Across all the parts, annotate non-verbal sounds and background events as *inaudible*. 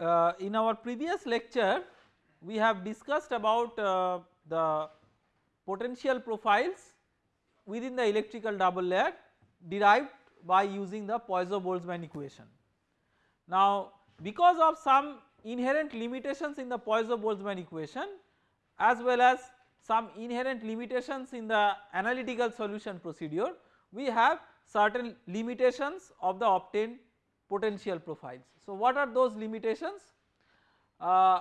uh, in our previous lecture we have discussed about uh, the potential profiles within the electrical double layer derived by using the Poisson-Boltzmann equation. Now because of some inherent limitations in the Poisson-Boltzmann equation as well as some inherent limitations in the analytical solution procedure we have certain limitations of the obtained potential profiles. So what are those limitations? Uh,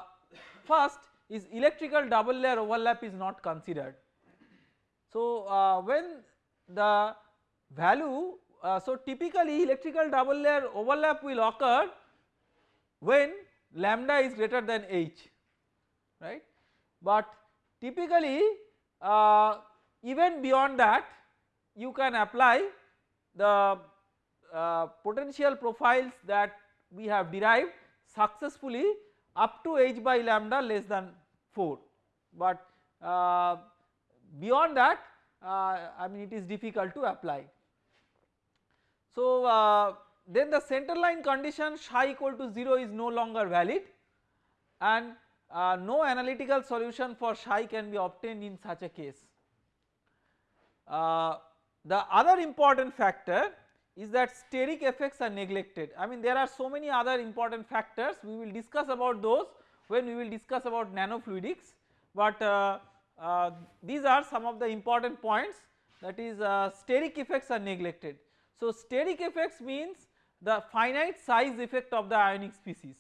first is electrical double layer overlap is not considered. So uh, when the value uh, so typically electrical double layer overlap will occur when lambda is greater than h right but typically uh, even beyond that you can apply the uh, potential profiles that we have derived successfully up to h by lambda less than 4 but uh, beyond that uh, I mean it is difficult to apply. So uh, then the center line condition psi equal to 0 is no longer valid and uh, no analytical solution for psi can be obtained in such a case. The other important factor is that steric effects are neglected I mean there are so many other important factors we will discuss about those when we will discuss about nanofluidics but uh, uh, these are some of the important points that is uh, steric effects are neglected. So steric effects means the finite size effect of the ionic species.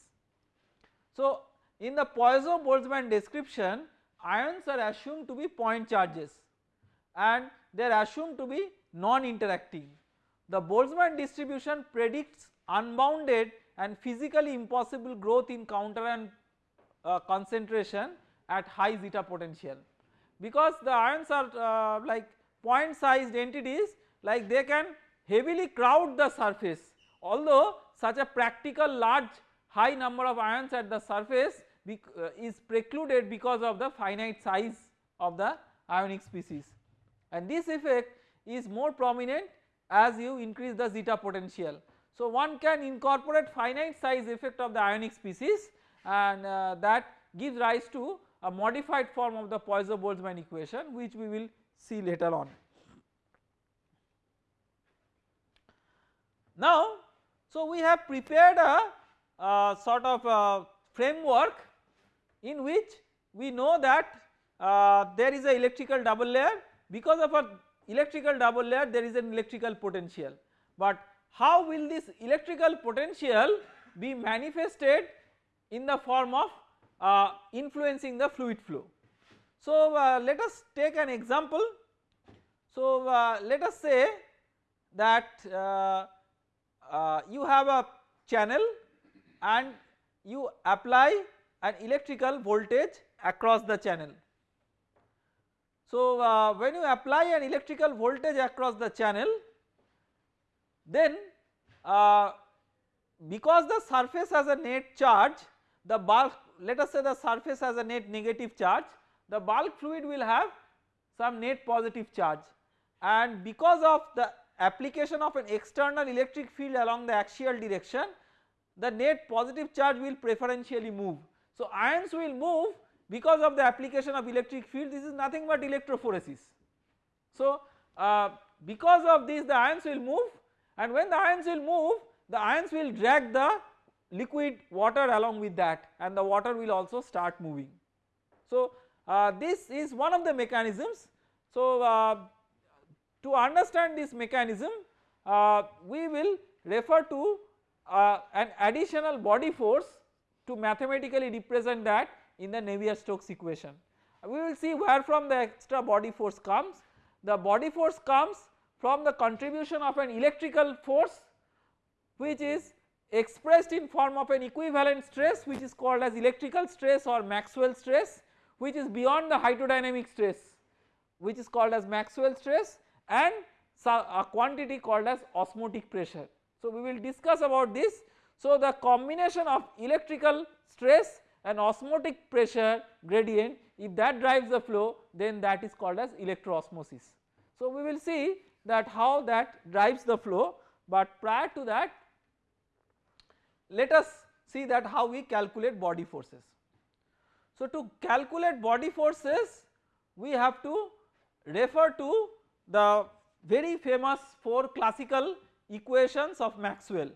So in the Poisson-Boltzmann description ions are assumed to be point charges and they are assumed to be non-interacting. The Boltzmann distribution predicts unbounded and physically impossible growth in counter uh, concentration at high zeta potential. Because the ions are uh, like point sized entities like they can heavily crowd the surface. Although such a practical large high number of ions at the surface uh, is precluded because of the finite size of the ionic species. And this effect is more prominent as you increase the zeta potential. So one can incorporate finite size effect of the ionic species and uh, that gives rise to a modified form of the Poisson-Boltzmann equation which we will see later on. Now so we have prepared a, a sort of a framework in which we know that uh, there is a electrical double layer because of a electrical double layer there is an electrical potential but how will this electrical potential be manifested in the form of uh, influencing the fluid flow. So uh, let us take an example so uh, let us say that uh, uh, you have a channel and you apply an electrical voltage across the channel. So uh, when you apply an electrical voltage across the channel then uh, because the surface has a net charge the bulk let us say the surface has a net negative charge the bulk fluid will have some net positive charge and because of the application of an external electric field along the axial direction the net positive charge will preferentially move. So ions will move because of the application of electric field this is nothing but electrophoresis. So uh, because of this the ions will move and when the ions will move the ions will drag the liquid water along with that and the water will also start moving. So uh, this is one of the mechanisms. So uh, to understand this mechanism uh, we will refer to uh, an additional body force to mathematically represent that in the Navier-Stokes equation. We will see where from the extra body force comes. The body force comes from the contribution of an electrical force which is expressed in form of an equivalent stress which is called as electrical stress or Maxwell stress which is beyond the hydrodynamic stress which is called as Maxwell stress and a quantity called as osmotic pressure. So we will discuss about this. So the combination of electrical stress and osmotic pressure gradient if that drives the flow then that is called as electroosmosis. So we will see that how that drives the flow but prior to that let us see that how we calculate body forces. So to calculate body forces we have to refer to the very famous 4 classical equations of Maxwell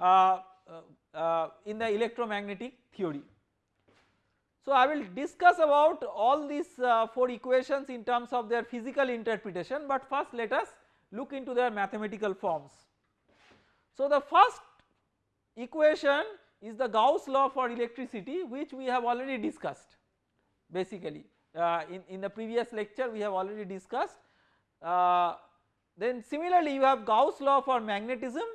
uh, uh, uh, in the electromagnetic theory. So I will discuss about all these uh, 4 equations in terms of their physical interpretation but first let us look into their mathematical forms. So the first equation is the Gauss law for electricity which we have already discussed basically uh, in, in the previous lecture we have already discussed. Uh, then similarly you have Gauss law for magnetism,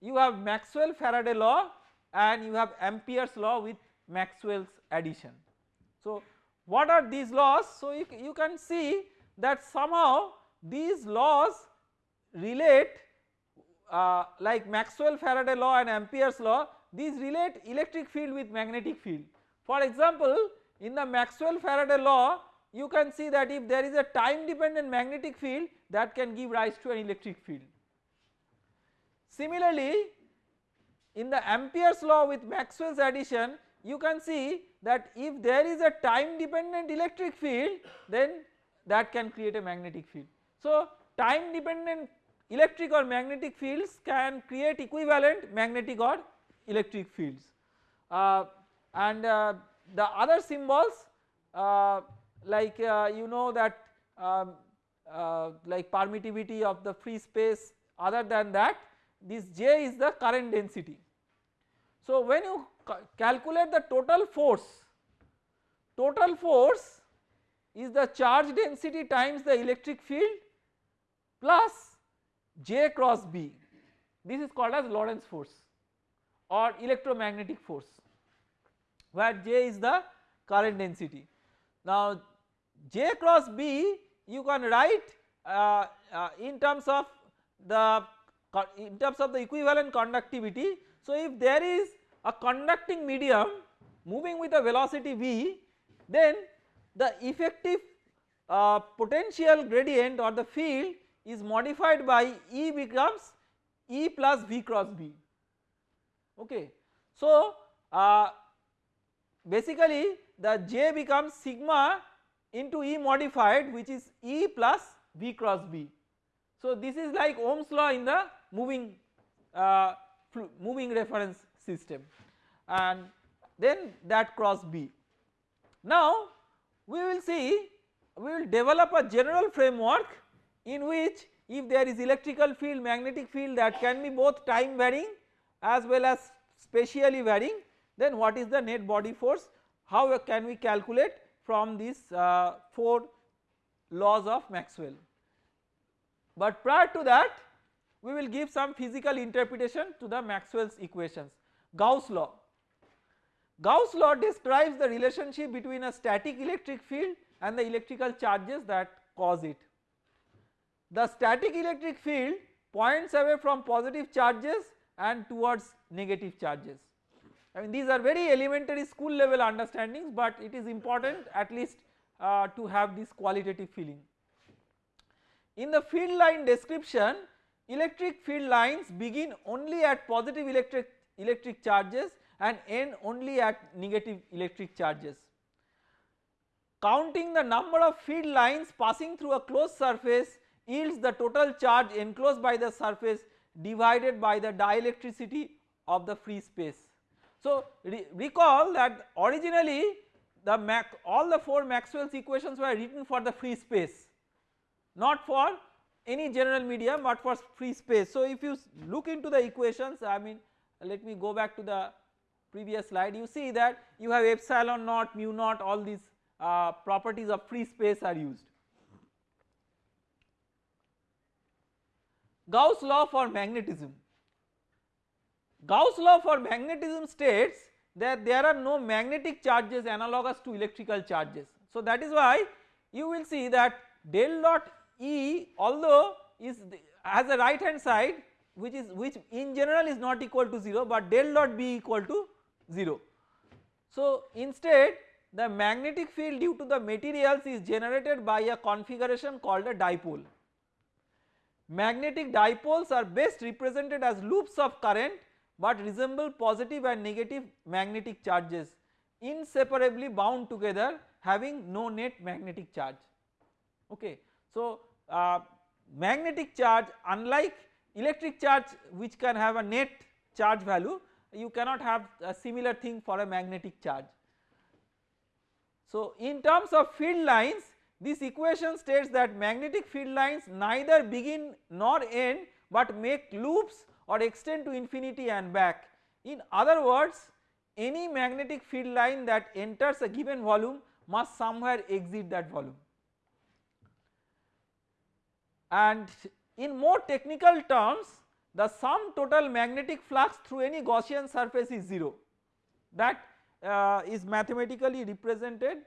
you have Maxwell Faraday law and you have Ampere's law with Maxwell's addition. So what are these laws? So you, you can see that somehow these laws relate uh, like Maxwell Faraday law and Ampere's law these relate electric field with magnetic field. For example in the Maxwell Faraday law you can see that if there is a time dependent magnetic field that can give rise to an electric field. Similarly in the Ampere's law with Maxwell's addition you can see that if there is a time dependent electric field then that can create a magnetic field. So time dependent electric or magnetic fields can create equivalent magnetic or electric fields uh, and uh, the other symbols uh, like uh, you know that um, uh, like permittivity of the free space other than that this J is the current density. So when you ca calculate the total force, total force is the charge density times the electric field plus J cross B this is called as Lorentz force or electromagnetic force where J is the current density. Now J cross B you can write uh, uh, in terms of the in terms of the equivalent conductivity. So if there is a conducting medium moving with a velocity v then the effective uh, potential gradient or the field is modified by E becomes E plus V cross B okay. So uh, basically the J becomes sigma into E modified which is E plus V cross B. So this is like Ohm's law in the moving uh, moving reference system and then that cross B. Now we will see we will develop a general framework in which if there is electrical field magnetic field that can be both time varying as well as spatially varying then what is the net body force how can we calculate from these uh, 4 laws of Maxwell. But prior to that we will give some physical interpretation to the Maxwell's equations. Gauss law. Gauss law describes the relationship between a static electric field and the electrical charges that cause it. The static electric field points away from positive charges and towards negative charges. I mean these are very elementary school level understandings but it is important at least uh, to have this qualitative feeling. In the field line description electric field lines begin only at positive electric electric charges and end only at negative electric charges. Counting the number of field lines passing through a closed surface yields the total charge enclosed by the surface divided by the dielectricity of the free space. So re recall that originally the all the 4 Maxwell's equations were written for the free space not for any general medium but for free space. So if you look into the equations I mean let me go back to the previous slide you see that you have epsilon naught mu naught all these uh, properties of free space are used. Gauss law for magnetism Gauss law for magnetism states that there are no magnetic charges analogous to electrical charges. So that is why you will see that del dot E although is has a right hand side which is which in general is not equal to 0 but del dot B equal to 0. So instead the magnetic field due to the materials is generated by a configuration called a dipole. Magnetic dipoles are best represented as loops of current but resemble positive and negative magnetic charges inseparably bound together having no net magnetic charge okay. So uh, magnetic charge unlike electric charge which can have a net charge value you cannot have a similar thing for a magnetic charge. So in terms of field lines this equation states that magnetic field lines neither begin nor end but make loops or extend to infinity and back. In other words any magnetic field line that enters a given volume must somewhere exit that volume. And in more technical terms the sum total magnetic flux through any Gaussian surface is 0 that uh, is mathematically represented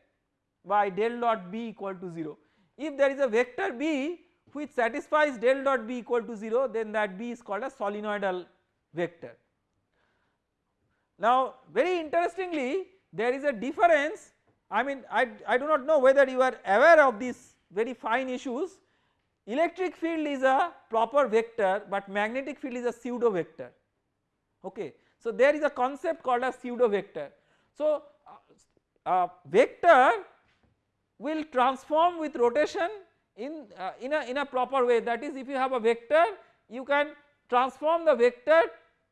by del dot B equal to 0. If there is a vector B which satisfies del dot B equal to 0 then that B is called a solenoidal vector. Now very interestingly there is a difference I mean I, I do not know whether you are aware of these very fine issues electric field is a proper vector but magnetic field is a pseudo vector okay. So there is a concept called a pseudo vector. So uh, uh, vector will transform with rotation in, uh, in, a, in a proper way that is if you have a vector you can transform the vector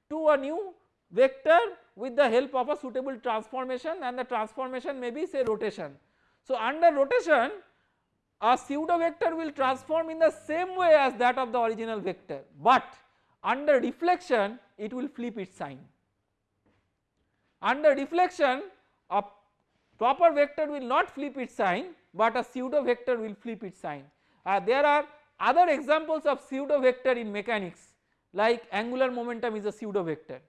to a new vector with the help of a suitable transformation and the transformation may be say rotation. So under rotation a pseudo vector will transform in the same way as that of the original vector but under reflection it will flip its sign. Under reflection a proper vector will not flip its sign but a pseudo vector will flip its sign. Uh, there are other examples of pseudo vector in mechanics like angular momentum is a pseudo vector.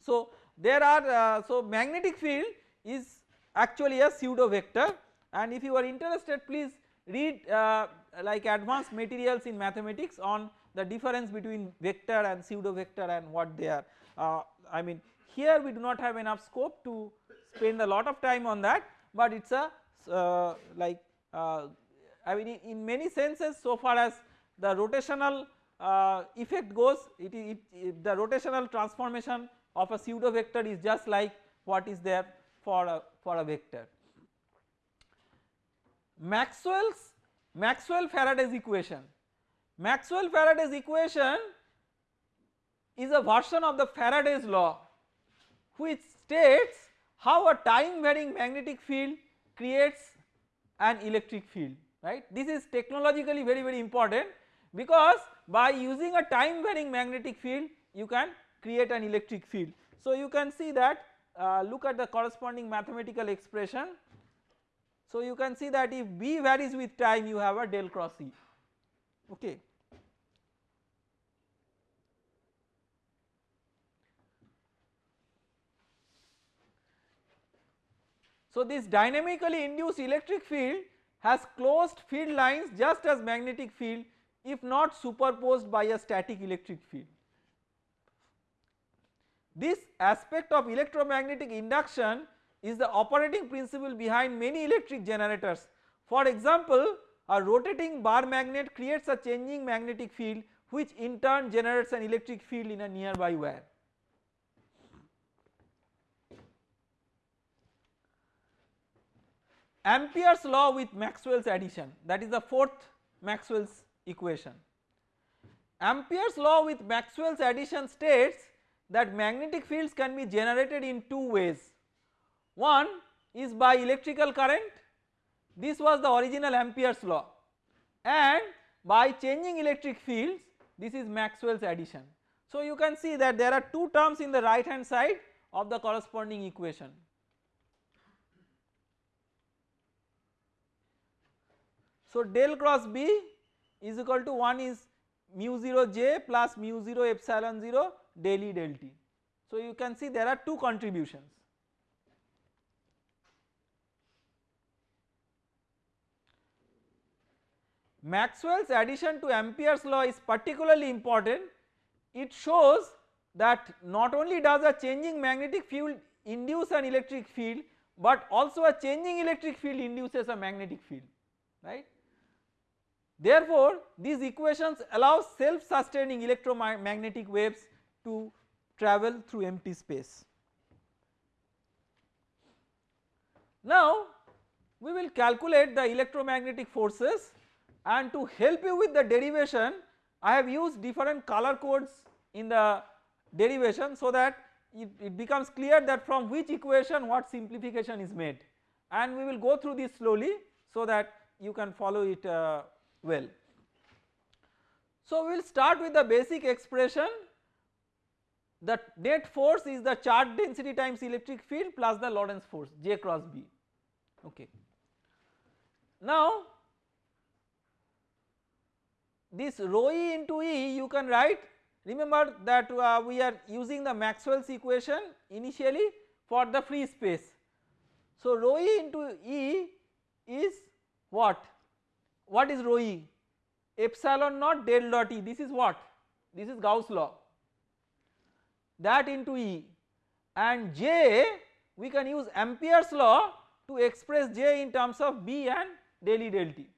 So there are uh, so magnetic field is actually a pseudo vector and if you are interested please read uh, like advanced materials in mathematics on the difference between vector and pseudo vector and what they are. Uh, I mean here we do not have enough scope to spend a lot of time on that but it is a uh, like uh, I mean in many senses so far as the rotational uh, effect goes it, it, it, the rotational transformation of a pseudo vector is just like what is there for a, for a vector. Maxwell's Maxwell Faraday's equation. Maxwell Faraday's equation is a version of the Faraday's law which states how a time varying magnetic field creates an electric field right. This is technologically very very important because by using a time varying magnetic field you can create an electric field. So you can see that uh, look at the corresponding mathematical expression. So you can see that if B varies with time you have a del cross E okay. So this dynamically induced electric field has closed field lines just as magnetic field if not superposed by a static electric field. This aspect of electromagnetic induction is the operating principle behind many electric generators. For example, a rotating bar magnet creates a changing magnetic field which in turn generates an electric field in a nearby wire. Ampere's law with Maxwell's addition that is the fourth Maxwell's equation. Ampere's law with Maxwell's addition states that magnetic fields can be generated in two ways. One is by electrical current this was the original Ampere's law and by changing electric fields this is Maxwell's addition. So you can see that there are two terms in the right hand side of the corresponding equation. So del cross B is equal to 1 is mu 0 j plus mu 0 epsilon 0 del E del T. So you can see there are two contributions. Maxwell's addition to Ampere's law is particularly important. It shows that not only does a changing magnetic field induce an electric field but also a changing electric field induces a magnetic field right. Therefore, these equations allow self sustaining electromagnetic waves to travel through empty space. Now we will calculate the electromagnetic forces and to help you with the derivation I have used different color codes in the derivation so that it, it, becomes clear that from which equation what simplification is made and we will go through this slowly so that you can follow it uh, well. So we will start with the basic expression the net force is the charge density times electric field plus the Lorentz force J cross B okay. Now this rho e into E you can write remember that uh, we are using the Maxwell's equation initially for the free space. So rho e into E is what? What is rho e? Epsilon naught del dot E this is what? This is Gauss law that into E and J we can use Ampere's law to express J in terms of B and del E del T.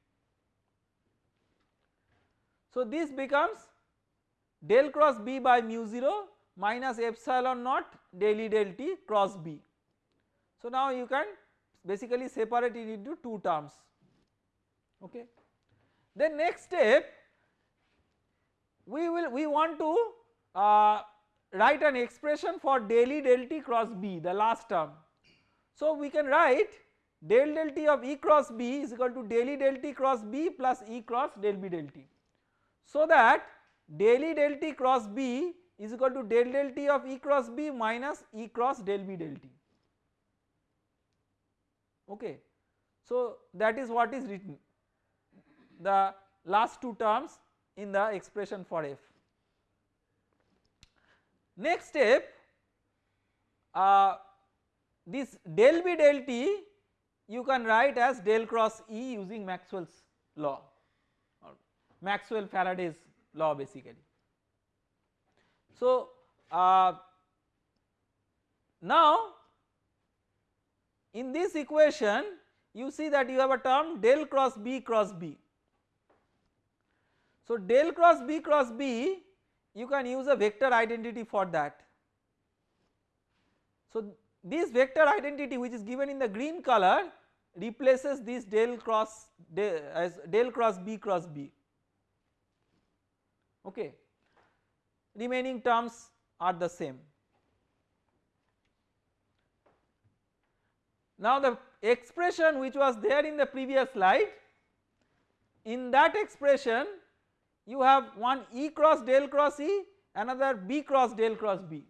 So this becomes del cross B by mu 0 minus epsilon naught del E del T cross B. So now you can basically separate it into two terms okay. Then next step we will we want to uh, write an expression for del E del T cross B the last term. So we can write del del T of E cross B is equal to del E del T cross B plus E cross del B del T. So that del E del T cross B is equal to del del T of E cross B minus E cross del B del T okay. So that is what is written the last two terms in the expression for F. Next step uh, this del B del T you can write as del cross E using Maxwell's law Maxwell Faraday's law basically. So uh, now in this equation you see that you have a term del cross B cross B. So del cross B cross B you can use a vector identity for that. So this vector identity which is given in the green color replaces this del cross del, as del cross B cross B okay remaining terms are the same. Now the expression which was there in the previous slide in that expression you have one E cross del cross E another B cross del cross B.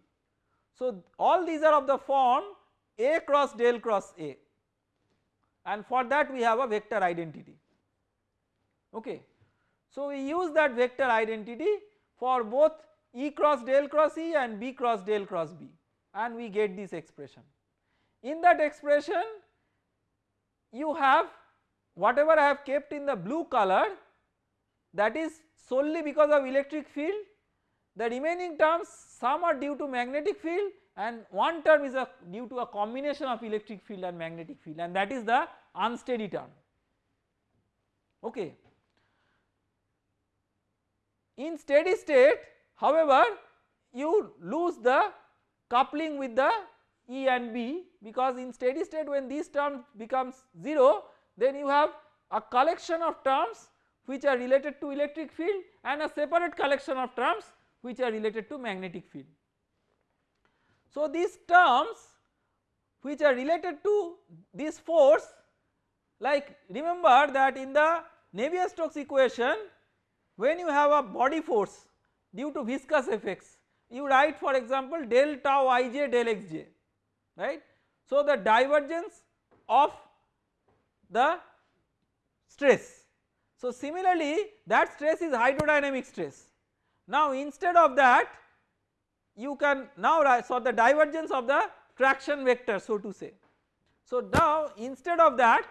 So all these are of the form A cross del cross A and for that we have a vector identity okay. So we use that vector identity for both E cross del cross E and B cross del cross B and we get this expression. In that expression you have whatever I have kept in the blue color that is solely because of electric field the remaining terms some are due to magnetic field and one term is a due to a combination of electric field and magnetic field and that is the unsteady term okay. In steady state however you lose the coupling with the E and B because in steady state when these terms becomes 0 then you have a collection of terms which are related to electric field and a separate collection of terms which are related to magnetic field. So these terms which are related to this force like remember that in the Navier-Stokes equation when you have a body force due to viscous effects you write for example del tau ij del xj right. So the divergence of the stress so similarly that stress is hydrodynamic stress. Now instead of that you can now write so the divergence of the traction vector so to say. So now instead of that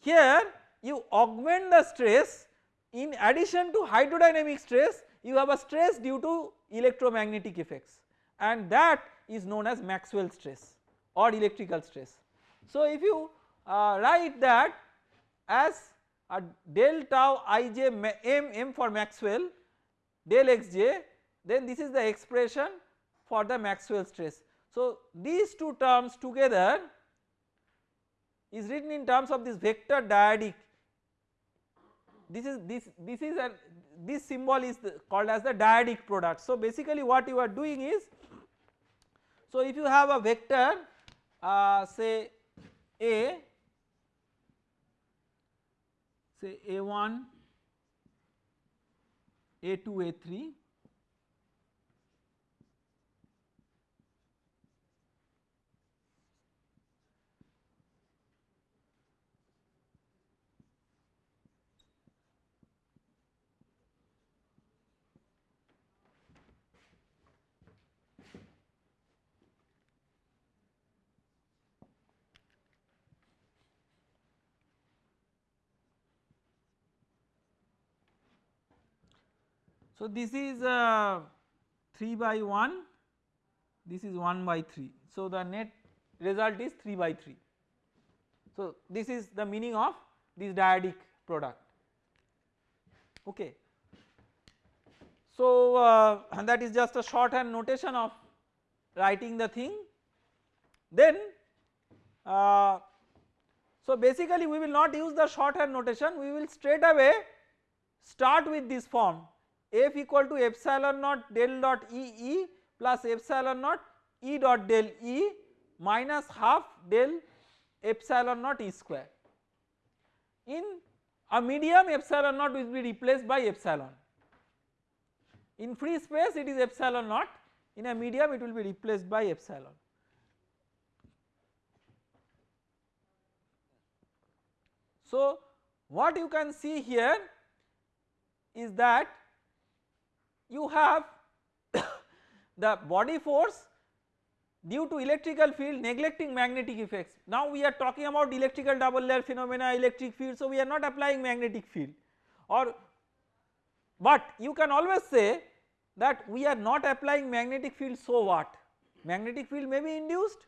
here you augment the stress in addition to hydrodynamic stress you have a stress due to electromagnetic effects and that is known as Maxwell stress or electrical stress. So if you uh, write that as a del tau ij m m for Maxwell del xj then this is the expression for the Maxwell stress. So these two terms together is written in terms of this vector dyadic this is this this is a this symbol is called as the dyadic product. So basically what you are doing is so if you have a vector uh, say A say A1 A2 A3 So this is uh, 3 by 1 this is 1 by 3 so the net result is 3 by 3 so this is the meaning of this dyadic product. Okay. So uh, that is just a shorthand notation of writing the thing. Then uh, so basically we will not use the shorthand notation. We will straight away start with this form F equal to epsilon naught del dot E E plus epsilon naught E dot del E minus half del epsilon naught E square. In a medium epsilon naught will be replaced by epsilon. In free space it is epsilon naught in a medium it will be replaced by epsilon. So what you can see here is that you have *coughs* the body force due to electrical field neglecting magnetic effects. Now we are talking about electrical double layer phenomena electric field so we are not applying magnetic field or but you can always say that we are not applying magnetic field so what magnetic field may be induced.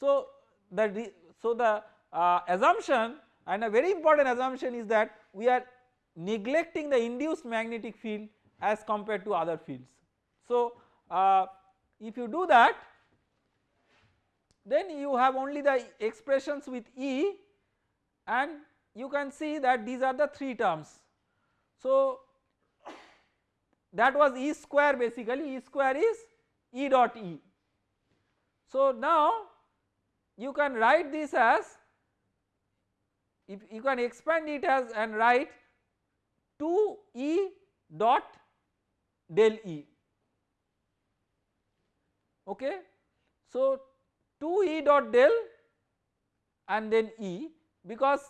So the so the uh, assumption and a very important assumption is that we are neglecting the induced magnetic field as compared to other fields. So uh, if you do that then you have only the expressions with E and you can see that these are the 3 terms. So that was E square basically E square is E dot E. So now you can write this as if you can expand it as and write 2 E dot del E okay. So 2 E dot del and then E because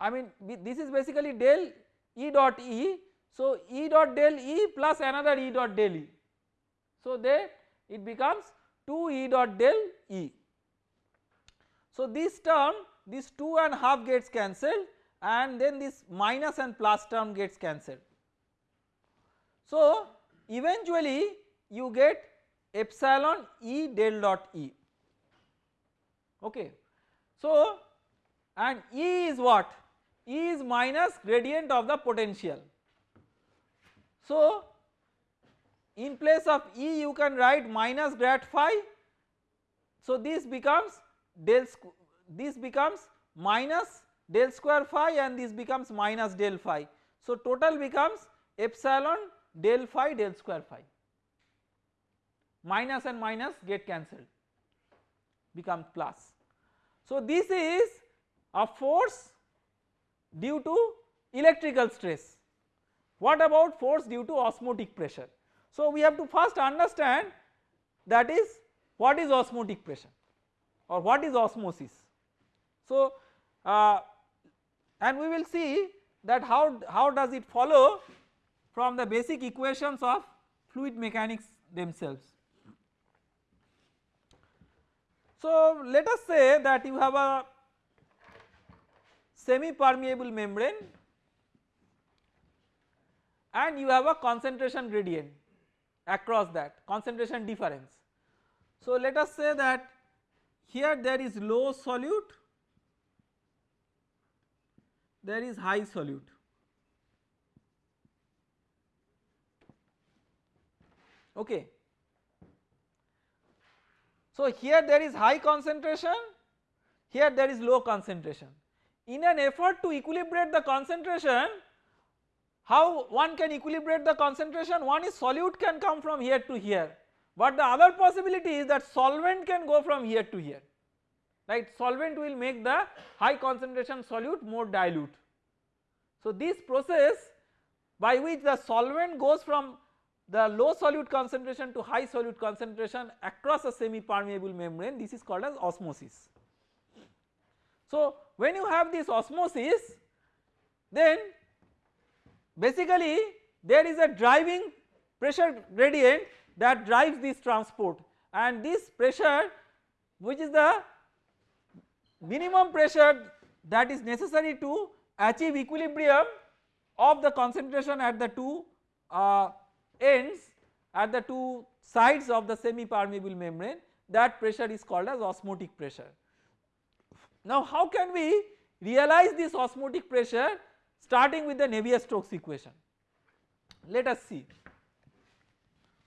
I mean this is basically del E dot E so E dot del E plus another E dot del E so there it becomes 2 E dot del E. So this term this 2 and half gets cancelled and then this minus and plus term gets cancelled so eventually you get epsilon E del dot E okay. So and E is what? E is minus gradient of the potential. So in place of E you can write minus grad phi. So this becomes del this becomes minus del square phi and this becomes minus del phi. So total becomes epsilon del phi del square phi minus and minus get cancelled become plus. So this is a force due to electrical stress. What about force due to osmotic pressure? So we have to first understand that is what is osmotic pressure or what is osmosis. So uh, and we will see that how, how does it follow from the basic equations of fluid mechanics themselves. So let us say that you have a semi permeable membrane and you have a concentration gradient across that concentration difference. So let us say that here there is low solute, there is high solute okay So here there is high concentration, here there is low concentration. In an effort to equilibrate the concentration, how one can equilibrate the concentration? One is solute can come from here to here, but the other possibility is that solvent can go from here to here, right. Solvent will make the high concentration solute more dilute. So this process by which the solvent goes from the low solute concentration to high solute concentration across a semi permeable membrane this is called as osmosis. So when you have this osmosis then basically there is a driving pressure gradient that drives this transport and this pressure which is the minimum pressure that is necessary to achieve equilibrium of the concentration at the two uh, ends at the two sides of the semi permeable membrane that pressure is called as osmotic pressure. Now how can we realize this osmotic pressure starting with the Navier-Stokes equation. Let us see.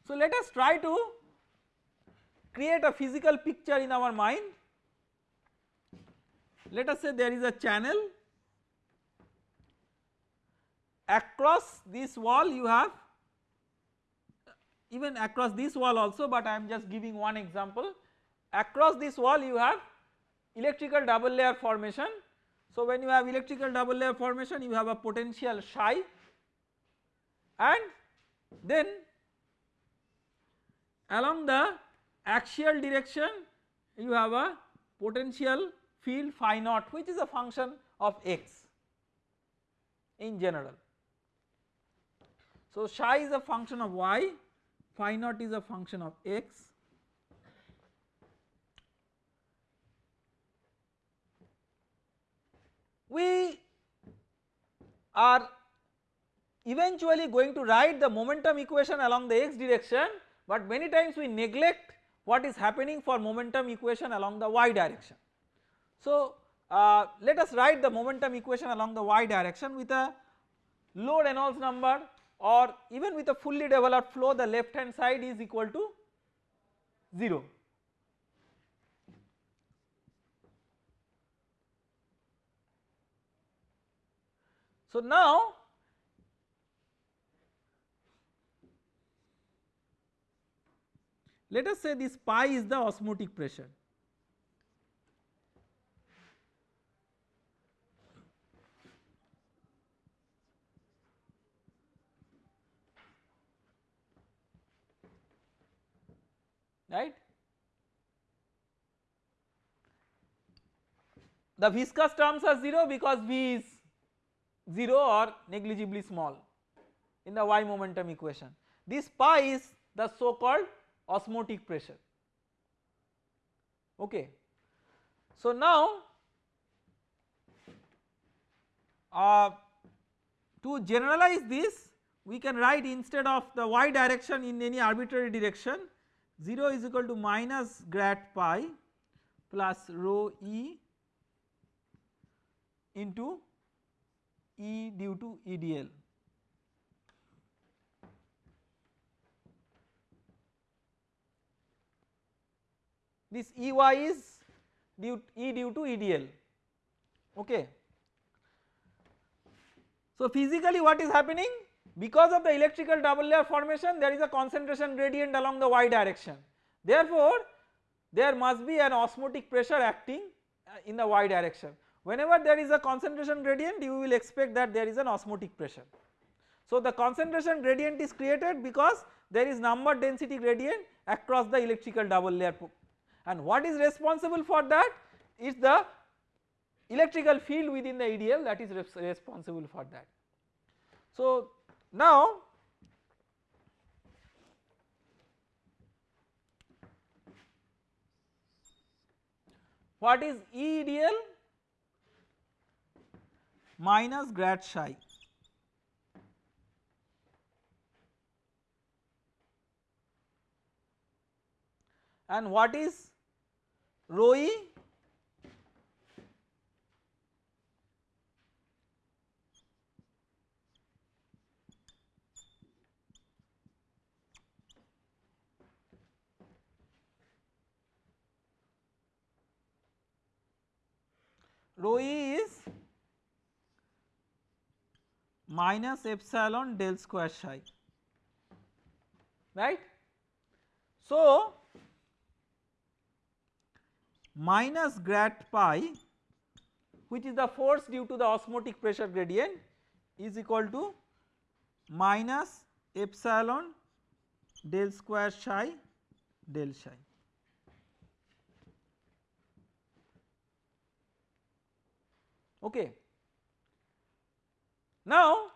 So let us try to create a physical picture in our mind. Let us say there is a channel across this wall you have even across this wall also but I am just giving one example across this wall you have electrical double layer formation. So when you have electrical double layer formation you have a potential psi and then along the axial direction you have a potential field phi naught which is a function of x in general. So psi is a function of y phi naught is a function of x we are eventually going to write the momentum equation along the x direction but many times we neglect what is happening for momentum equation along the y direction. So uh, let us write the momentum equation along the y direction with a low Reynolds number or even with a fully developed flow the left hand side is equal to 0. So now let us say this pi is the osmotic pressure right. The viscous terms are 0 because V is 0 or negligibly small in the y momentum equation. This pi is the so called osmotic pressure okay. So now uh, to generalize this we can write instead of the y direction in any arbitrary direction 0 is equal to minus grad pi plus rho e into E due to EDL. This EY is due E due to EDL okay. So physically what is happening because of the electrical double layer formation there is a concentration gradient along the y direction therefore there must be an osmotic pressure acting uh, in the y direction whenever there is a concentration gradient you will expect that there is an osmotic pressure. So the concentration gradient is created because there is number density gradient across the electrical double layer and what is responsible for that is the electrical field within the EDL that is responsible for that. So now what is E EDL minus grad psi. And what is rho e rho e is minus epsilon del square psi right. So, minus grad pi which is the force due to the osmotic pressure gradient is equal to minus epsilon del square psi del psi. Okay. Now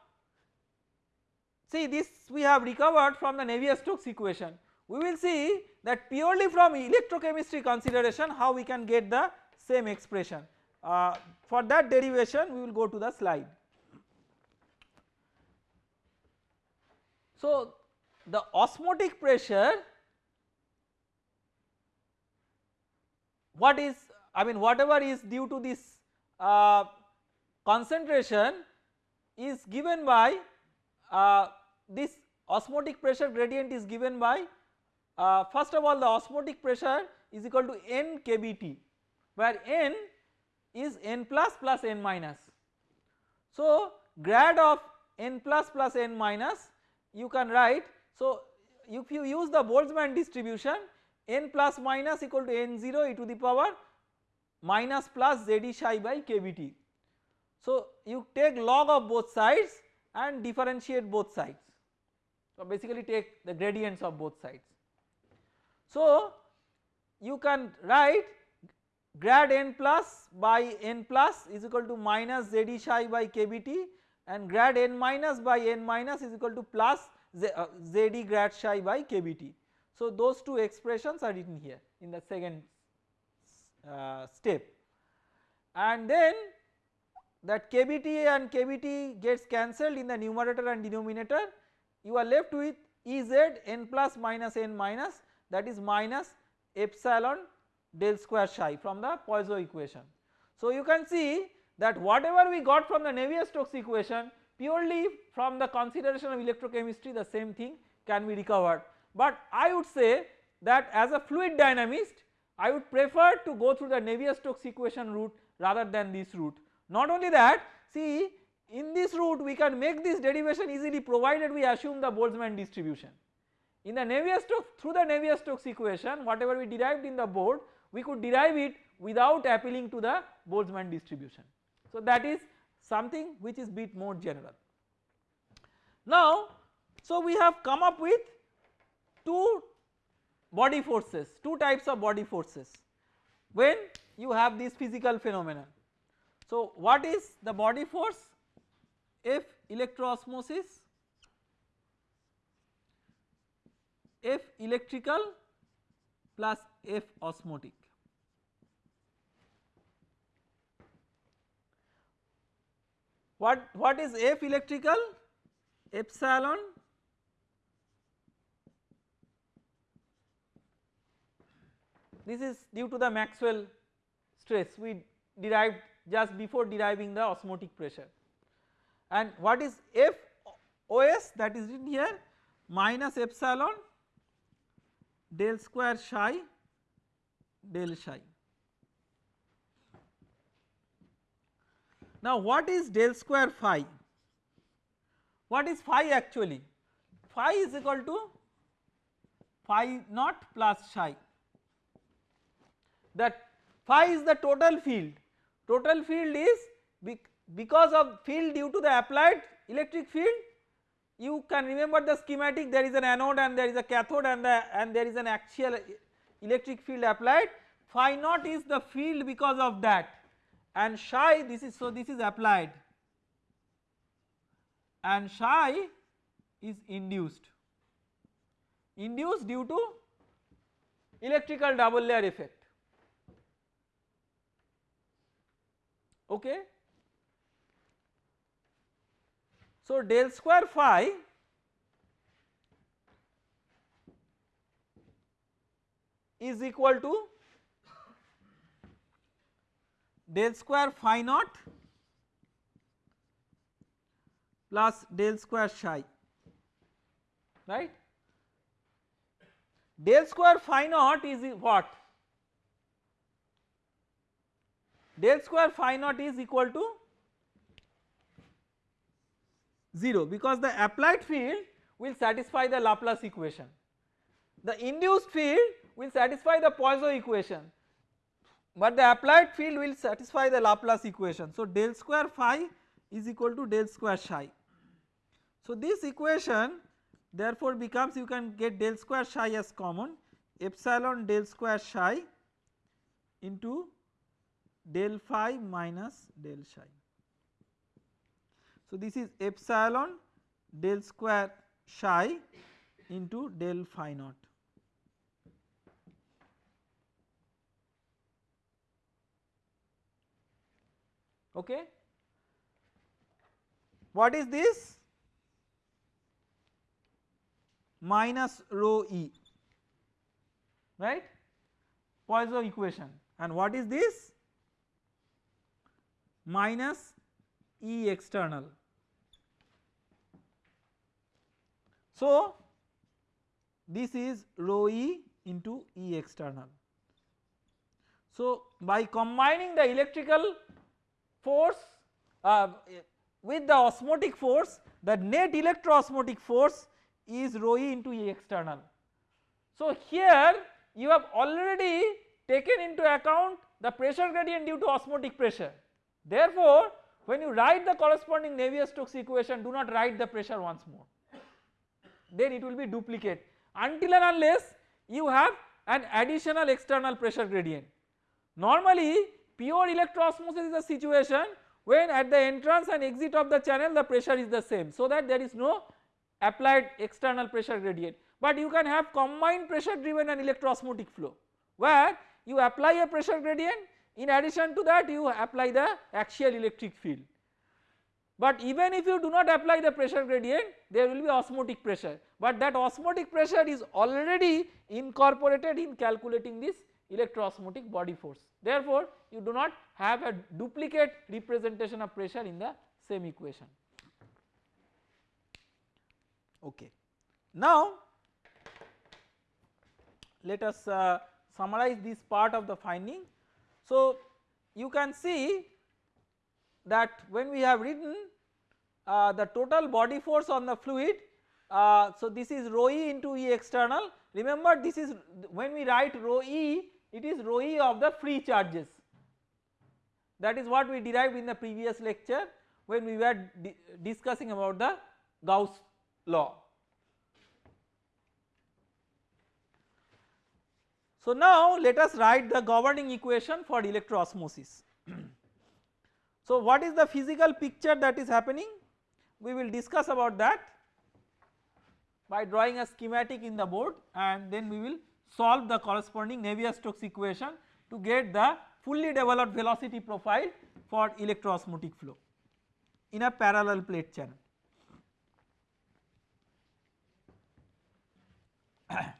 see this we have recovered from the Navier-Stokes equation. We will see that purely from electrochemistry consideration how we can get the same expression. Uh, for that derivation we will go to the slide. So the osmotic pressure what is I mean whatever is due to this uh, concentration is given by uh, this osmotic pressure gradient is given by uh, first of all the osmotic pressure is equal to n kBT where n is n plus plus n minus. So grad of n plus plus n minus you can write so if you use the Boltzmann distribution n plus minus equal to n0 e to the power minus plus Z e psi by kBT. So you take log of both sides and differentiate both sides. So basically take the gradients of both sides. So you can write grad n plus by n plus is equal to minus Z e psi by kBT and grad n minus by n minus is equal to plus Z, uh, Z e grad psi by kBT. So those two expressions are written here in the second uh, step and then that kBT and kBT gets cancelled in the numerator and denominator you are left with Ez n plus minus n minus that is minus epsilon del square psi from the Poisson equation. So you can see that whatever we got from the Navier-Stokes equation purely from the consideration of electrochemistry the same thing can be recovered but I would say that as a fluid dynamist I would prefer to go through the Navier-Stokes equation route rather than this route. Not only that see in this route we can make this derivation easily provided we assume the Boltzmann distribution. In the Navier-Stokes through the Navier-Stokes equation whatever we derived in the board we could derive it without appealing to the Boltzmann distribution. So that is something which is bit more general. Now so we have come up with two body forces, two types of body forces when you have this physical phenomena. So what is the body force? F electroosmosis, F electrical plus F osmotic. What, what is F electrical? Epsilon this is due to the Maxwell stress we derived just before deriving the osmotic pressure and what is F OS that is written here minus epsilon del square psi del psi. Now what is del square phi? What is phi actually? Phi is equal to phi naught plus psi that phi is the total field, total field is because of field due to the applied electric field you can remember the schematic there is an anode and there is a cathode and the and there is an axial electric field applied. Phi naught is the field because of that. And psi this is so this is applied. And psi is induced. Induced due to electrical double layer effect okay. So del square phi is equal to del square phi naught plus del square psi right. Del square phi naught is what del square phi naught is equal to 0 because the applied field will satisfy the Laplace equation. The induced field will satisfy the Poisson equation but the applied field will satisfy the Laplace equation. So del square phi is equal to del square psi. So this equation therefore becomes you can get del square psi as common epsilon del square psi into del phi minus del psi. So this is epsilon del square psi into del phi naught. Okay. What is this? Minus rho e, right, Poisson equation and what is this? Minus E external. So this is rho e into E external. So by combining the electrical force uh, with the osmotic force the net electroosmotic force is rho e into E external. So here you have already taken into account the pressure gradient due to osmotic pressure. Therefore when you write the corresponding Navier-Stokes equation do not write the pressure once more. Then it will be duplicate. Until and unless you have an additional external pressure gradient. Normally Pure electroosmosis is a situation when at the entrance and exit of the channel the pressure is the same so that there is no applied external pressure gradient. But you can have combined pressure driven and electroosmotic flow where you apply a pressure gradient in addition to that you apply the axial electric field. But even if you do not apply the pressure gradient there will be osmotic pressure but that osmotic pressure is already incorporated in calculating this electroosmotic body force. Therefore, you do not have a duplicate representation of pressure in the same equation. Okay. Now, let us uh, summarize this part of the finding. So, you can see that when we have written uh, the total body force on the fluid, uh, so this is rho e into E external. Remember this is when we write rho e it is rho e of the free charges that is what we derived in the previous lecture when we were di discussing about the Gauss law. So now let us write the governing equation for electroosmosis. *clears throat* so what is the physical picture that is happening? We will discuss about that by drawing a schematic in the board and then we will solve the corresponding Navier-Stokes equation to get the fully developed velocity profile for electroosmotic flow in a parallel plate channel. *clears throat*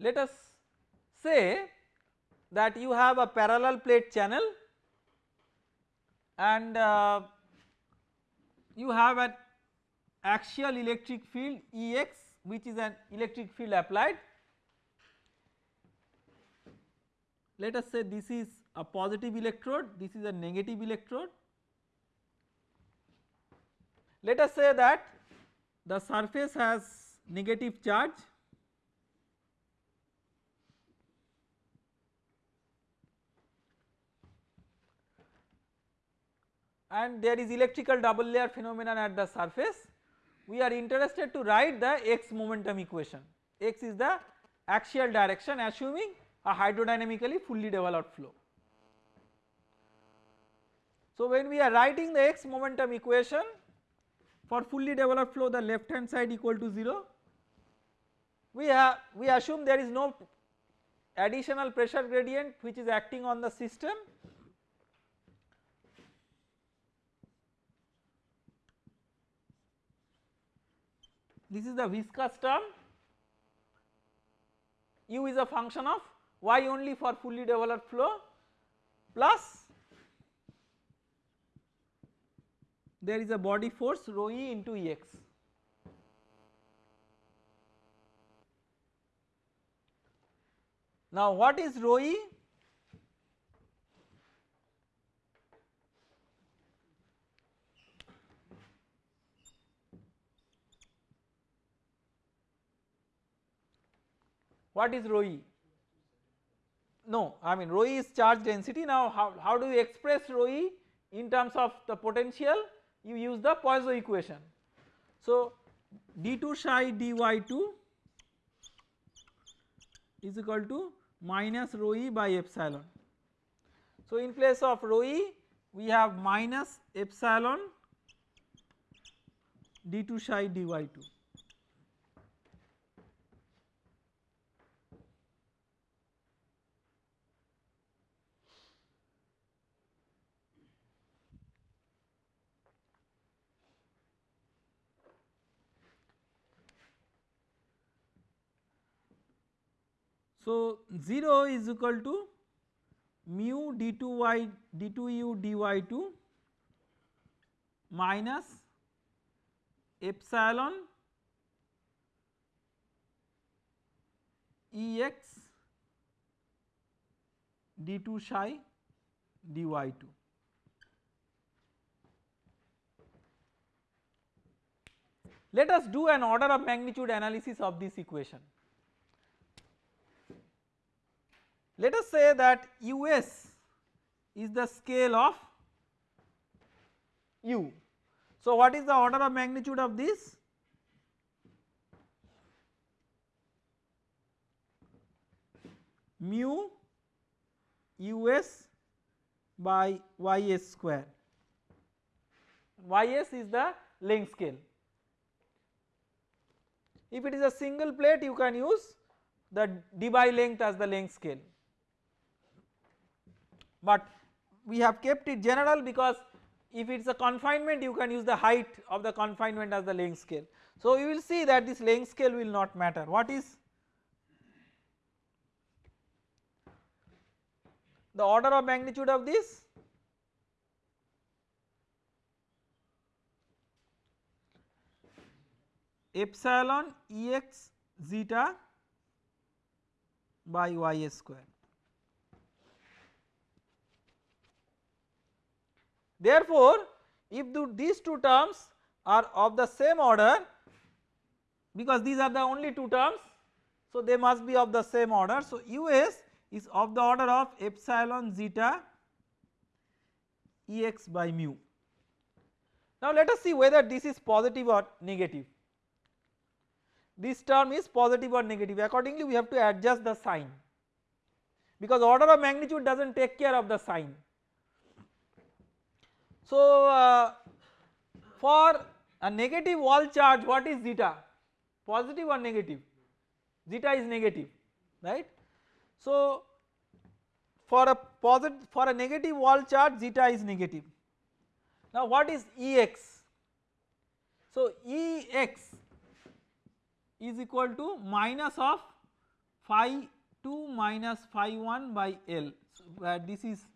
let us say that you have a parallel plate channel and uh, you have an axial electric field Ex which is an electric field applied. Let us say this is a positive electrode, this is a negative electrode. Let us say that the surface has negative charge and there is electrical double layer phenomenon at the surface. We are interested to write the x momentum equation, x is the axial direction assuming a hydrodynamically fully developed flow. So when we are writing the x momentum equation for fully developed flow the left hand side equal to 0 we have we assume there is no additional pressure gradient which is acting on the system this is the viscous term u is a function of y only for fully developed flow plus there is a body force rho e into Ex. Now what is rho e? What is rho e? No, I mean rho e is charge density. Now how, how do you express rho e in terms of the potential? You use the Poisson equation. So d2 psi dy2 is equal to minus rho e by epsilon. So in place of rho e we have minus epsilon d2 psi dy2. So 0 is equal to mu d2y d2u dy2 minus epsilon Ex d2 psi dy2. Let us do an order of magnitude analysis of this equation. Let us say that us is the scale of u. So what is the order of magnitude of this? mu us by ys square ys is the length scale if it is a single plate you can use the Debye length as the length scale but we have kept it general because if it is a confinement you can use the height of the confinement as the length scale. So you will see that this length scale will not matter. What is the order of magnitude of this? Epsilon Ex zeta by ys square Therefore, if the, these two terms are of the same order because these are the only two terms so they must be of the same order. So, US is of the order of epsilon zeta Ex by mu. Now let us see whether this is positive or negative. This term is positive or negative accordingly we have to adjust the sign because order of magnitude does not take care of the sign so, uh, for a negative wall charge what is zeta positive or negative zeta is negative right. So, for a positive for a negative wall charge zeta is negative. Now what is Ex? So Ex is equal to minus of phi 2 minus phi 1 by L so where this is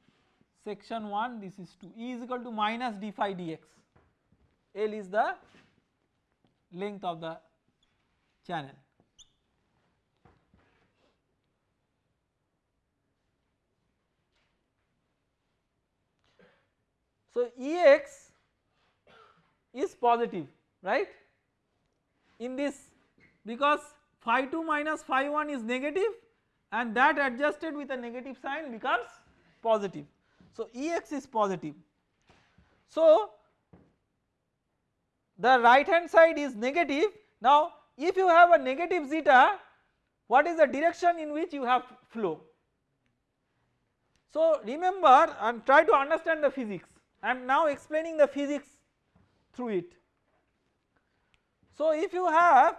section 1 this is 2 E is equal to minus d phi dx L is the length of the channel. So Ex is positive right in this because phi 2 minus phi 1 is negative and that adjusted with a negative sign becomes positive. So Ex is positive. So the right hand side is negative. Now if you have a negative zeta what is the direction in which you have flow? So remember and try to understand the physics I am now explaining the physics through it. So if you have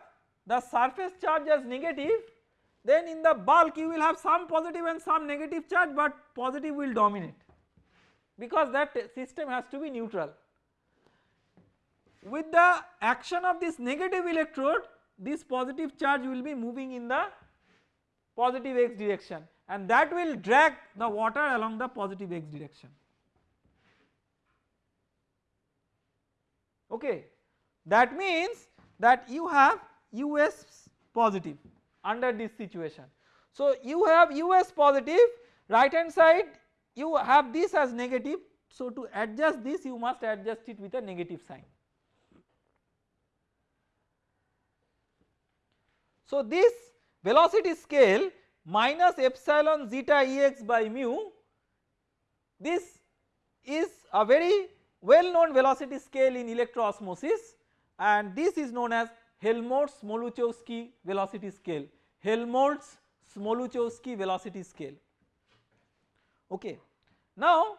the surface charge as negative then in the bulk you will have some positive and some negative charge but positive will dominate because that system has to be neutral. With the action of this negative electrode this positive charge will be moving in the positive x direction and that will drag the water along the positive x direction. Okay. That means that you have US positive under this situation. So you have US positive right hand side you have this as negative so to adjust this you must adjust it with a negative sign. So this velocity scale minus epsilon zeta Ex by mu this is a very well known velocity scale in electroosmosis and this is known as Helmholtz-Smoluchowski velocity scale, Helmholtz-Smoluchowski velocity scale. Okay. Now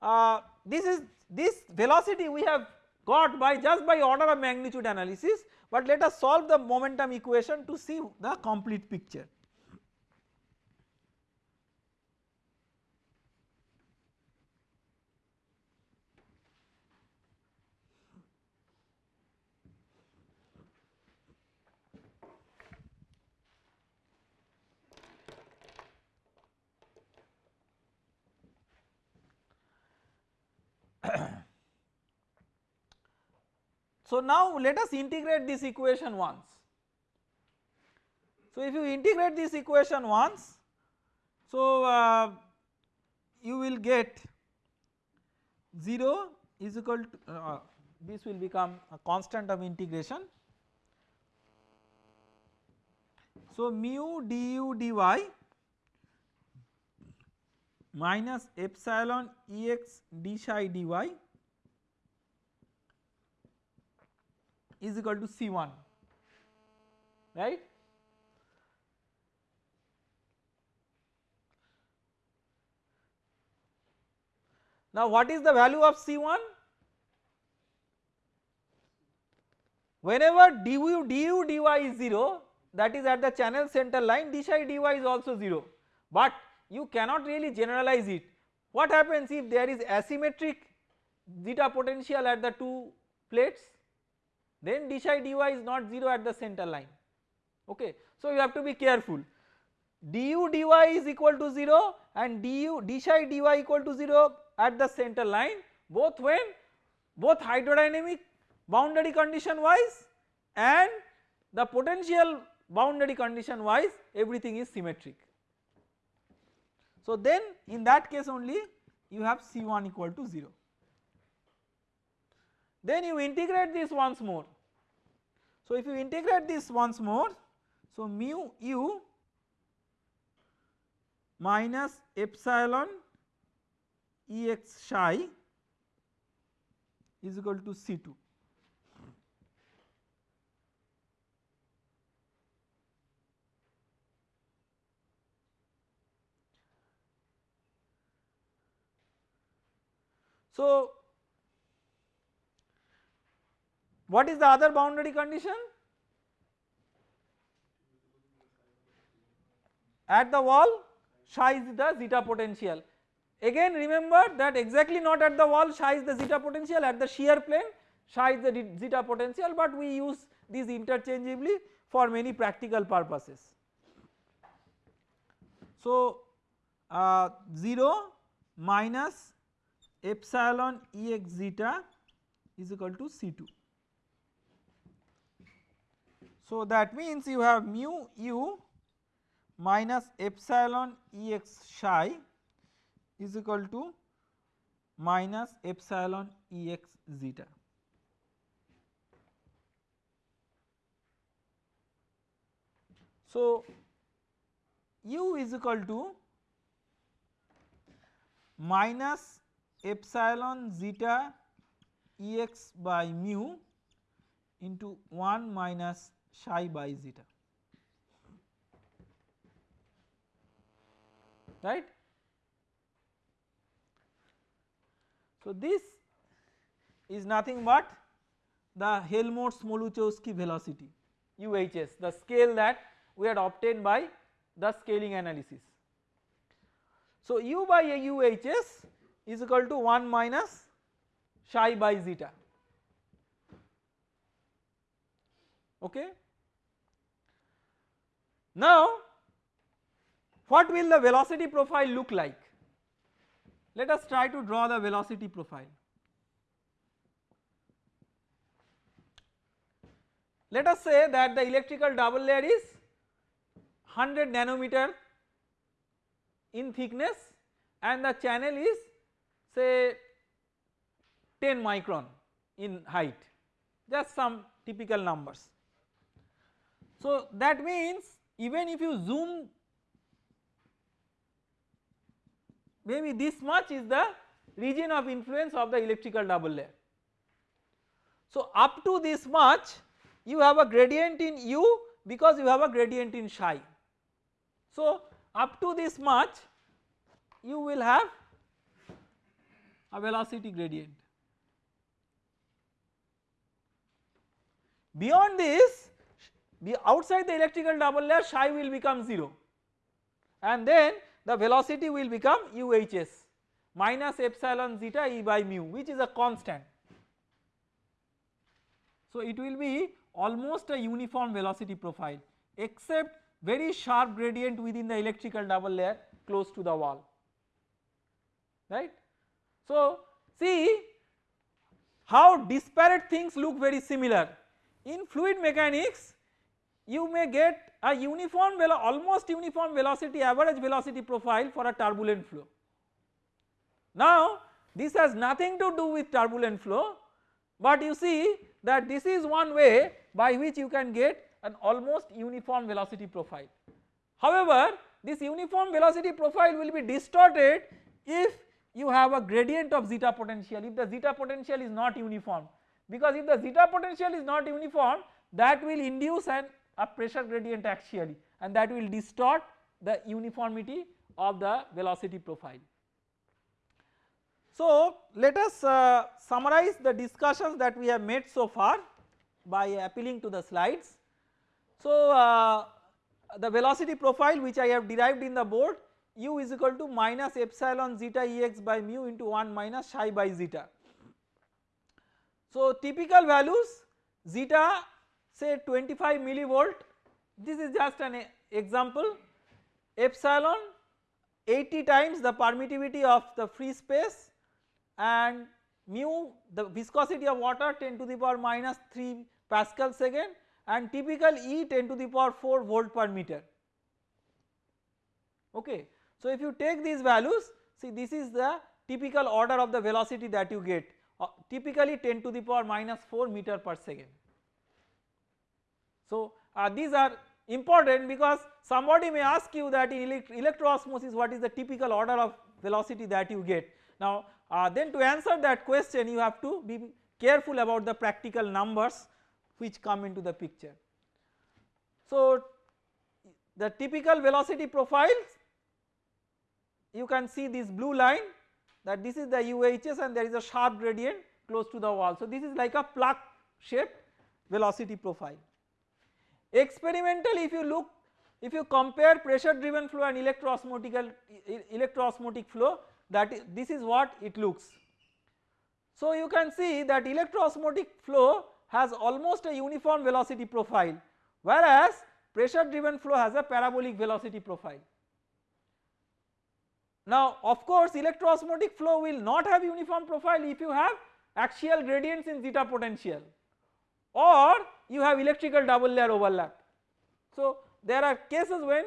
uh, this is this velocity we have got by just by order of magnitude analysis but let us solve the momentum equation to see the complete picture. So now let us integrate this equation once. So if you integrate this equation once, so uh, you will get 0 is equal to uh, this will become a constant of integration. So mu du dy minus epsilon Ex d psi dy is equal to C1 right. Now what is the value of C1? Whenever du du dy is 0 that is at the channel center line d dy is also 0 but you cannot really generalize it. What happens if there is asymmetric zeta potential at the two plates? Then d psi dy is not 0 at the center line okay. So you have to be careful du dy is equal to 0 and du d psi dy equal to 0 at the center line both when both hydrodynamic boundary condition wise and the potential boundary condition wise everything is symmetric. So then in that case only you have C1 equal to 0. Then you integrate this once more. So if you integrate this once more, so mu u minus epsilon Ex psi is equal to C2. So What is the other boundary condition? At the wall psi is the zeta potential. Again remember that exactly not at the wall psi is the zeta potential at the shear plane psi is the zeta potential but we use these interchangeably for many practical purposes. So uh, 0 minus epsilon Ex zeta is equal to C2. So that means you have mu u minus epsilon Ex psi is equal to minus epsilon Ex zeta. So u is equal to minus epsilon zeta Ex by mu into 1 minus psi by zeta right. So, this is nothing but the Helmholtz Smoluchowski velocity UHS the scale that we had obtained by the scaling analysis. So U by a UHS is equal to 1 minus psi by zeta okay. Now what will the velocity profile look like? Let us try to draw the velocity profile. Let us say that the electrical double layer is 100 nanometer in thickness and the channel is say 10 micron in height just some typical numbers. So that means even if you zoom maybe this much is the region of influence of the electrical double layer. So up to this much you have a gradient in u because you have a gradient in psi. So up to this much you will have a velocity gradient. Beyond this the outside the electrical double layer psi will become 0 and then the velocity will become UHS minus epsilon zeta E by mu which is a constant. So it will be almost a uniform velocity profile except very sharp gradient within the electrical double layer close to the wall right. So see how disparate things look very similar in fluid mechanics you may get a uniform almost uniform velocity average velocity profile for a turbulent flow. Now this has nothing to do with turbulent flow but you see that this is one way by which you can get an almost uniform velocity profile. However this uniform velocity profile will be distorted if you have a gradient of zeta potential if the zeta potential is not uniform because if the zeta potential is not uniform that will induce an a pressure gradient axially and that will distort the uniformity of the velocity profile. So let us uh, summarize the discussions that we have made so far by appealing to the slides. So uh, the velocity profile which I have derived in the board u is equal to minus epsilon zeta ex by mu into 1 minus psi by zeta. So typical values zeta say 25 millivolt this is just an example. Epsilon 80 times the permittivity of the free space and mu the viscosity of water 10 to the power minus 3 Pascal second and typical E 10 to the power 4 volt per meter. Okay. So if you take these values see this is the typical order of the velocity that you get. Uh, typically 10 to the power minus 4 meter per second so uh, these are important because somebody may ask you that in elect electroosmosis what is the typical order of velocity that you get. Now uh, then to answer that question you have to be careful about the practical numbers which come into the picture. So the typical velocity profiles you can see this blue line that this is the UHS and there is a sharp gradient close to the wall. So this is like a plug shaped velocity profile. Experimentally if you look if you compare pressure driven flow and electroosmotic electroosmotic flow that is, this is what it looks. So you can see that electroosmotic flow has almost a uniform velocity profile whereas pressure driven flow has a parabolic velocity profile. Now of course electroosmotic flow will not have uniform profile if you have axial gradients in zeta potential or you have electrical double layer overlap. So there are cases when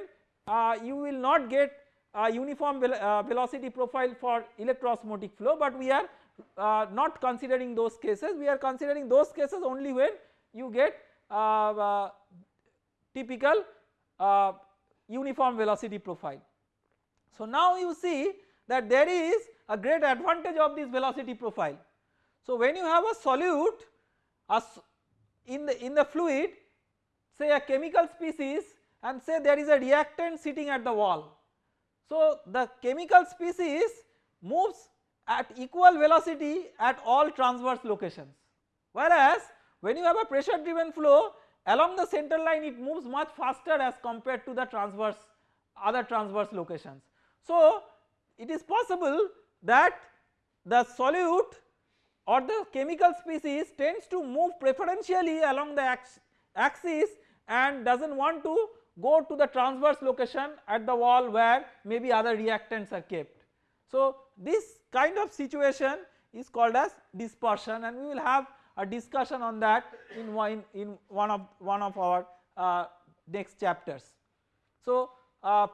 uh, you will not get a uniform ve uh, velocity profile for electroosmotic flow but we are uh, not considering those cases we are considering those cases only when you get uh, uh, typical uh, uniform velocity profile. So now you see that there is a great advantage of this velocity profile. So when you have a solute a in the in the fluid say a chemical species and say there is a reactant sitting at the wall. So the chemical species moves at equal velocity at all transverse locations whereas when you have a pressure driven flow along the center line it moves much faster as compared to the transverse other transverse locations. So it is possible that the solute or the chemical species tends to move preferentially along the axis and does not want to go to the transverse location at the wall where maybe other reactants are kept. So this kind of situation is called as dispersion and we will have a discussion on that in one, in one of one of our uh, next chapters. So uh,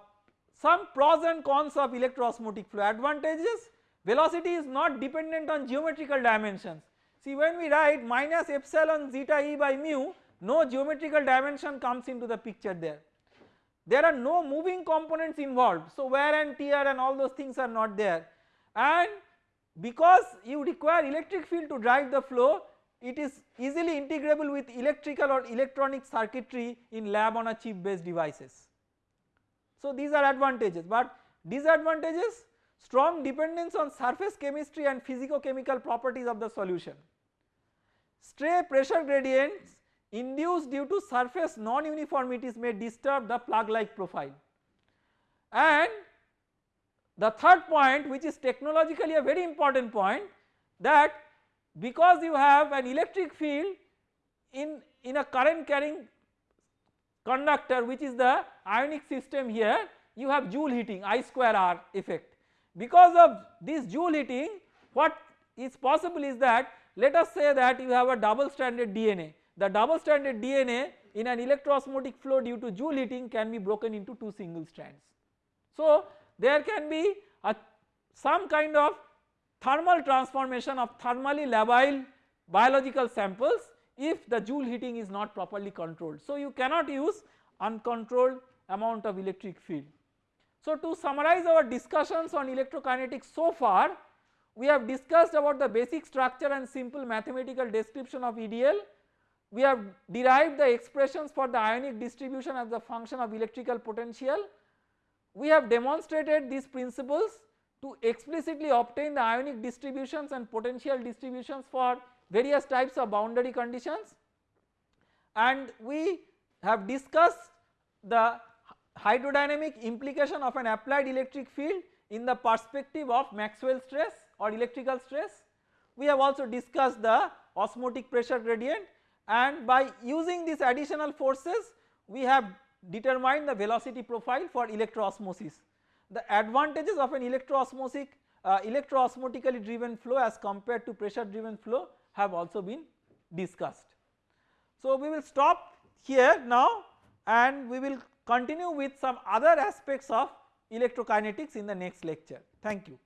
some pros and cons of electroosmotic flow advantages velocity is not dependent on geometrical dimensions. See when we write minus epsilon zeta e by mu no geometrical dimension comes into the picture there. There are no moving components involved so wear and tear and all those things are not there and because you require electric field to drive the flow it is easily integrable with electrical or electronic circuitry in lab on a chip based devices. So these are advantages but disadvantages strong dependence on surface chemistry and physico chemical properties of the solution. Stray pressure gradients induced due to surface non-uniformities may disturb the plug like profile. And the third point which is technologically a very important point that because you have an electric field in, in a current carrying conductor which is the ionic system here you have Joule heating I square R effect. Because of this Joule heating what is possible is that let us say that you have a double stranded DNA the double stranded DNA in an electroosmotic flow due to Joule heating can be broken into two single strands. So there can be a some kind of thermal transformation of thermally labile biological samples if the Joule heating is not properly controlled. So you cannot use uncontrolled amount of electric field. So to summarize our discussions on electrokinetics so far we have discussed about the basic structure and simple mathematical description of EDL we have derived the expressions for the ionic distribution as a function of electrical potential. We have demonstrated these principles to explicitly obtain the ionic distributions and potential distributions for various types of boundary conditions and we have discussed the hydrodynamic implication of an applied electric field in the perspective of Maxwell stress or electrical stress. We have also discussed the osmotic pressure gradient and by using these additional forces we have determined the velocity profile for electroosmosis. The advantages of an electroosmotic uh, electroosmotically driven flow as compared to pressure driven flow have also been discussed. So we will stop here now and we will continue with some other aspects of electrokinetics in the next lecture. Thank you.